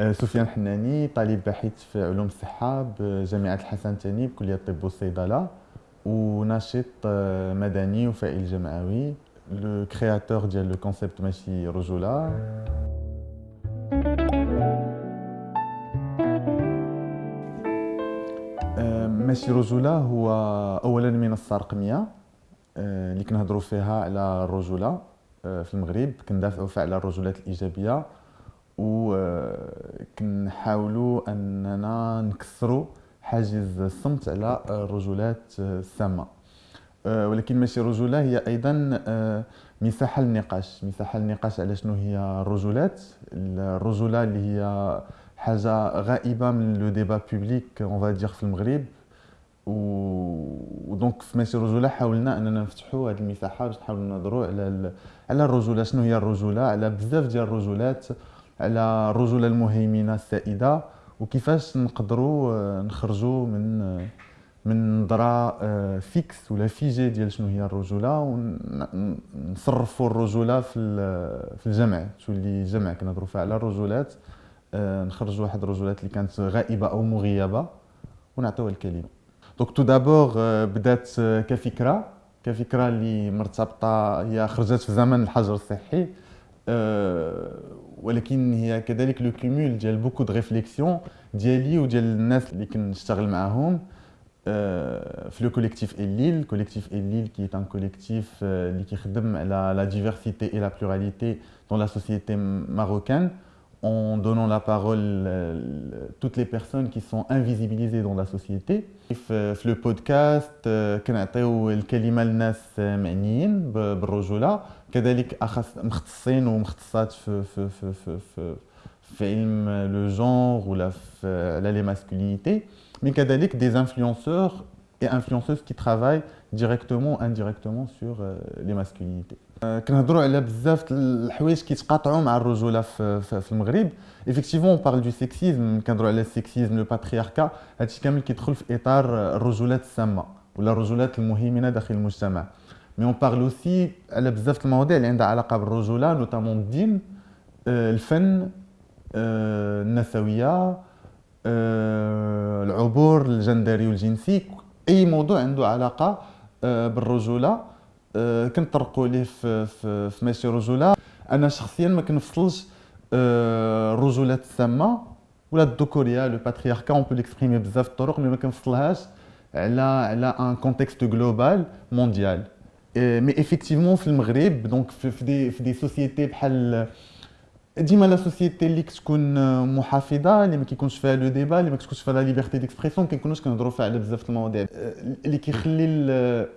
آه، سفيان حناني طالب باحث في علوم الصحة بجامعة الحسن الثاني بكلية الطب والصيدلة وناشط آه، مدني وفاعل جمعوي le créateur ديال le concept ماشي رجولة آه، ماشي رجولة هو أولا منصة رقمية اللي كنهضروا فيها على الرجولة في المغرب كندافعوا فيها على الرجولات الإيجابية. وكنحاولوا أننا نكسروا حاجز الصمت على الرجولات السامه أه، ولكن ماشي رجولة هي أيضا أه، مساحة للنقاش. مساحة للنقاش على شنو هي الرجولات. الرجولة اللي هي حاجة غائبة من le débat public en في المغرب. و donc في ماشي رجولة حاولنا أننا نفتحوا هذه المساحة باش نحاولوا نهضروا على على الرجولة. شنو هي الرجولة؟ على بزاف ديال الرجولات على الرجوله المهيمنه السائدة وكيفاش نقدروا آه، نخرجوا من آه، من نظره fixe آه، ولا figée ديال شنو هي الرجولة ونصرفوا الرجولة في في الجمع. تولي جمع كنهضروا فيها على الرجولات نخرجوا واحد الرجولات اللي كانت غائبة أو مغيبة ونعطيوها الكلمة. donc tout d'abord بدات كفكرة. كفكرة اللي مرتبطة هي خرجت في زمن الحجر الصحي ولكن هي كذلك le cumul ديال beaucoup de réflexions ديالي وديال الناس اللي كنشتغل معاهم في le collectif Elille collectif Elille qui un collectif اللي كيخدم على la diversité et la pluralité dans la société marocaine en donnant la parole à toutes les personnes qui sont invisibilisées dans la société. في le podcast كنعطيو الكلمة للناس معنيين بالرجولة كذلك أخص مختصين ومختصات في في في في في, في علم le genre ولا في على les masculinités mais كذلك des influenceurs et influenceuses qui travaillent directement ou indirectement sur les masculinités. كنهضروا على بزاف الحوايج كيتقاطعوا مع الرجوله في, في المغرب effectivement on parle de sexisme كنهضروا على ال sexisme le patriarcat هادشي كامل كيدخل في اطار الرجولات السامه ولا الرجولات المهيمنه داخل المجتمع mais on parle aussi على بزاف المواضيع اللي عندها علاقه بالرجوله notamment الدين الفن النسويه العبور الجندري والجنسي اي موضوع عنده علاقه بالرجولة. كنطرقوا ليه في, في, في ماشي رجولة. أنا شخصيا ما كنفصلش الرجولات السامه ولا الذكوريه le patriarcat. On peut l'exprimer بزاف الطرق mais ما كنفصلهاش على على un contexte global mondial mais effectivement في المغرب donc في des في des sociétés بحال ديما la société اللي كتكون محافظة اللي ما كيكونش فيها le débat اللي ما كتكونش فيها la liberté d'expression كنكونوش كنهضروا فيها على بزاف المواضيع. اللي كيخلي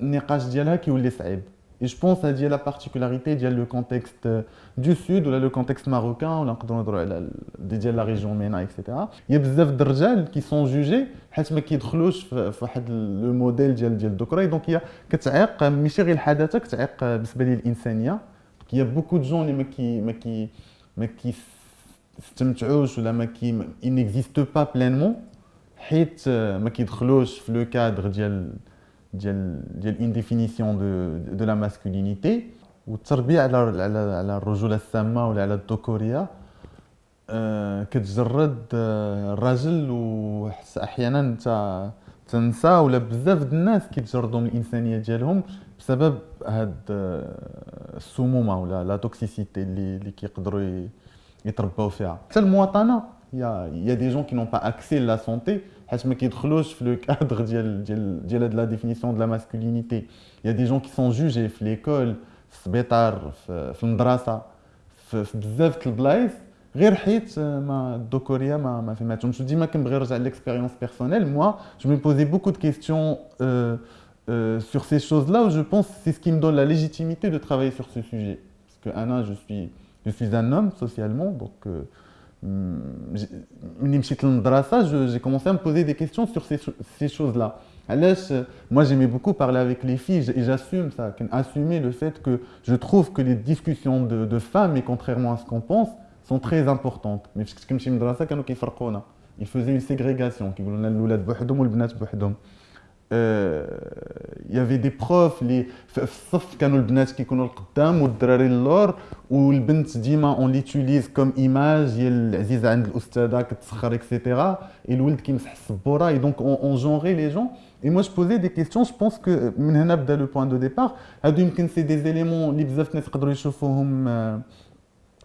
النقاش ديالها كيولي صعيب. Je pense à dire la particularité ديال le contexte du Sud ولا le contexte marocain ولا نقدروا نهضروا على ديال la région MENA et cetera y a بزاف د الرجال qui sont jugés حيت ما كيدخلوش في واحد le modèle ديال ديال الذكوره donc هي كتعيق ماشي غير الحداثة كتعيق بالنسبة لي الانسانيه qu'y a beaucoup de gens اللي ما كي ما كي ما كيستمتعوش ولا ما كي n'existe pas pleinement حيت ما كيدخلوش في le cadre ديال ديال ديال une définition de de la masculinité والتربيه على على على الرجوله السامه ولا على الذكوريه كتجرد الراجل واحيانا انت تنسى ولا بزاف د الناس كيتجردوا من الإنسانية ديالهم بسبب هاد السمومة ولا la toxicité اللي اللي كيقدروا يترباو فيها. حتى المواطنة y a y a des gens qui n'ont pas accès à la santé حيت ما كيدخلوش في le cadre ديال ديال ديال la définition de la masculinité. Y a des gens qui sont jugés في l'école في السبيطار في المدرسة في بزاف د البلايص غير حيت ما الذكوريه ما ما فهمتهمش ديما كنبغي نرجع ليكسبيريونس بيرسونيل موا جو مي بوزي بوكو دو كيستيون Euh, sur ces choses-là où je pense que c'est ce qui me donne la légitimité de travailler sur ce sujet. Parce que Anna, je suis, je suis un homme socialement, donc euh, j'ai commencé à me poser des questions sur ces, ces choses-là. Moi, j'aimais beaucoup parler avec les filles et j'assume ça, assumer le fait que je trouve que les discussions de, de femmes, et contrairement à ce qu'on pense, sont très importantes. Mais comme je me ils faisaient une ségrégation. y avait des profs اللي في الصف كانوا البنات كيكونوا القدام والدراري اللور والبنت ديما on l'utilise comme image هي العزيزه عند الاستاذه كتسخر et cetera الولد كيمسح السبوره et donc on genrait les gens et moi je posais des questions je pense que من هنا بدا le point de départ هادو يمكن c'est des éléments اللي بزاف الناس يقدروا يشوفوهم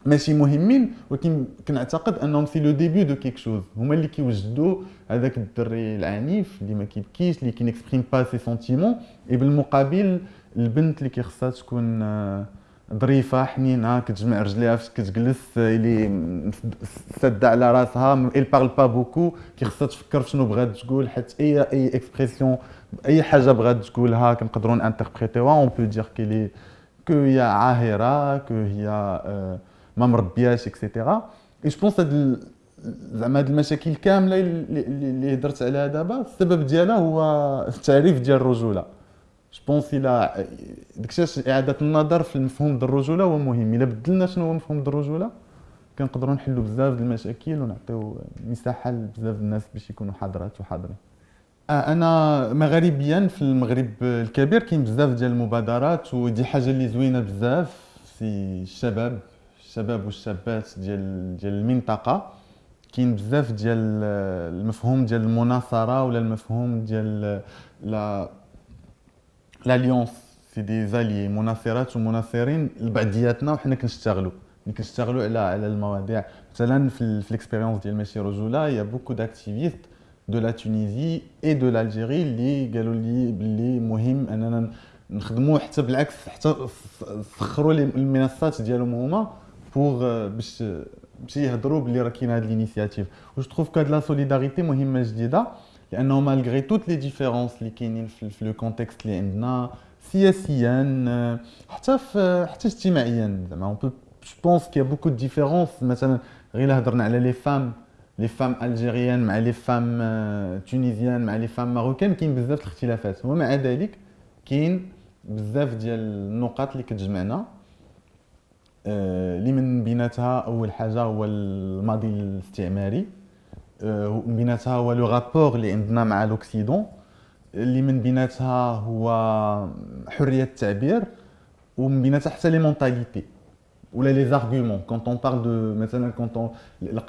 ماشي مهمين ولكن كنعتقد أنهم c'est le début de quelque chose. هما اللي كيوجدوا هذاك الدري العنيف اللي ما كيبكيش اللي qui n'exprime pas ses sentiments. Et بالمقابل البنت اللي كيخصها تكون آه، ظريفة حنينة كتجمع رجليها فاش كتجلس اللي ساده على راسها et parle pas beaucoup كيخصها تفكر شنو بغات تقول حيت أي أي expression أي حاجة بغات تقولها كنقدروا انتربريتيوها on peut dire que que هي عاهرة que هي آه ما مربياش et cetera Et je pense هاد زعما هاد المشاكل كاملة اللي هضرت عليها دابا السبب ديالها هو التعريف ديال الرجولة. je pense إلى داكشي إعادة النظر في المفهوم ديال الرجولة هو مهم. إلا بدلنا شنو هو مفهوم ديال الرجولة كنقدروا نحلوا بزاف ديال المشاكل ونعطيو مساحة لبزاف الناس باش يكونوا حاضرات وحاضرين. أنا مغربيا في المغرب الكبير كاين بزاف ديال المبادرات ودي حاجة اللي زوينة بزاف في الشباب. الشباب والشابات ديال ديال المنطقة. كاين بزاف ديال المفهوم ديال المناصرة ولا المفهوم ديال la l'alliance c'est des alliés مناصرات ومناصرين لبعضياتنا وحنا كنشتغلوا كنشتغلوا على على المواضيع. مثلا في, ال expérience ديال ماشي رجوله y a beaucoup d'activistes de la Tunisie et de l'Algérie اللي قالوا لي باللي مهم أننا نخدموا حتى بالعكس حتى سخروا المنصات ديالهم هما. Pour باش باش يهضروا بلي راه كاين هاد l'initiative و je trouve que هاد la solidarité مهمة جديدة لأنه malgré toutes les différences اللي كاينين في le contexte اللي عندنا سياسيا حتى في حتى اجتماعيا زعما. on peut je pense qu'y a beaucoup de différences مثلا غير هضرنا على les femmes les femmes algériennes مع les femmes tunisiennes مع les femmes marocaines كاين بزاف الاختلافات. ومع ذلك كاين بزاف ديال النقاط اللي كتجمعنا. اللي من بيناتها أول حاجة هو الماضي الاستعماري. من بيناتها هو le rapport اللي عندنا مع l'Occident اللي من بيناتها هو حرية التعبير. ومن بيناتها حتى les mentalités ولا les arguments. Quand on parle de مثلا quand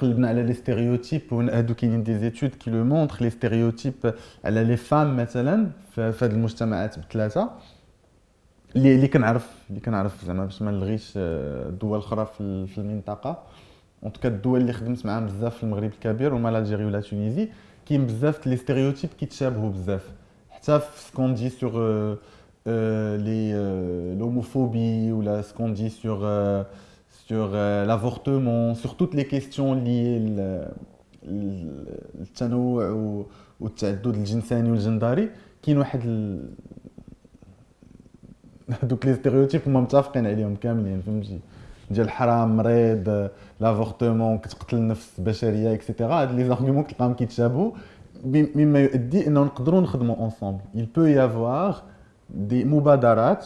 قلبنا على les stéréotypes هادو كاينين des études qui le montrent les stéréotypes على les femmes مثلا. في هاد المجتمعات بثلاثة. اللي اللي كنعرف اللي كنعرف زعما باش ما نلغيش الدول آه، الاخرى في المنطقة en tout cas الدول اللي خدمت معاهم بزاف في المغرب الكبير هما l'Algérie و la Tunisie كاين بزاف les stéréotypes كيتشابهوا بزاف حتى في ce qu'on dit sur l'homophobie ولا ce qu'on dit sur sur l'avortement sur toutes les questions لي التنوع والتعدد الجنساني والجندري كاين واحد هذوك les stéréotypes هما متفقين عليهم كاملين فهمتي؟ ديال الحرام مريض l'avortement كتقتل النفس البشريه et cetera هاد les arguments كتلقاهم كيتشابهوا مما يؤدي إنه نقدروا نخدموا ensemble peut y avoir دي مبادرات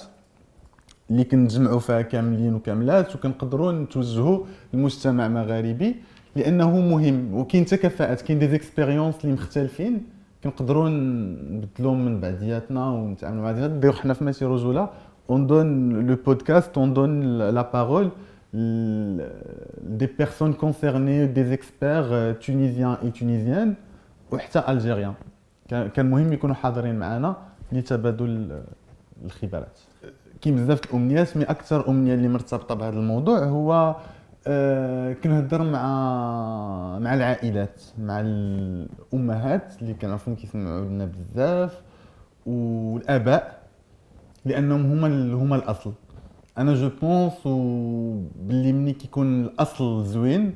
اللي كنجمعوا فيها كاملين وكاملات وكنقدروا نتوجهوا للمجتمع المغاربي لأنه مهم. وكاين حتى كفاءات كاين دي زيكسبيريونس اللي مختلفين كنقدروا نبدلوهم من بعدياتنا ونتعاملوا مع بعضياتنا حنا في ماشي رجولة. on donne le podcast, on donne la parole des personnes concernées, des experts euh, tunisiens et tunisiennes وحتى الجيريان كان مهم يكونوا حاضرين معنا لتبادل الخبرات كاين بزاف الامنيات مي اكثر امنيه اللي مرتبطه بهذا الموضوع هو آه كنهضر مع مع العائلات مع الامهات اللي كنعرفهم كيسمعوا لنا بزاف والاباء لأنهم هما هما الأصل. أنا je pense باللي ملي كيكون الأصل زوين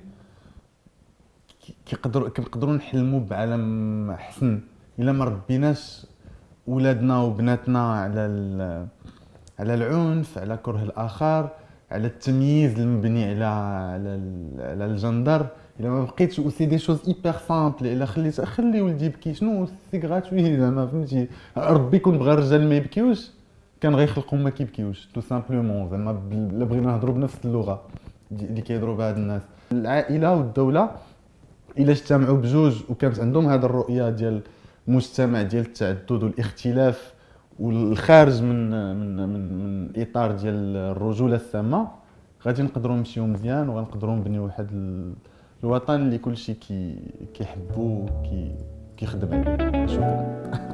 كيقدروا كنقدروا نحلموا بعالم احسن إلا ما ربيناش ولادنا وبناتنا على على العنف على كره الآخر على التمييز المبني على على على الجندر. إلا ما بقيتش c'est des choses hyper simples إلا خليت خلي ولدي يبكي. شنو c'est gratuit؟ زعما فهمتي. ربي يكون بغى الرجال ما يبكيوش. كان غيخلقوا ما كيبكيوش tout simplement زعما الا بغينا نهضروا بنفس اللغة اللي كيهضروا بها هاد الناس. العائلة والدولة إلا اجتمعوا بجوج وكانت عندهم هذه الرؤية ديال مجتمع ديال التعدد والاختلاف والخارج من من من, من إطار ديال الرجولة السامة غادي نقدروا نمشيو مزيان وغنقدروا نبنيو واحد الوطن اللي كلشي كي كيحبو كي كيخدم عليه. شكرا.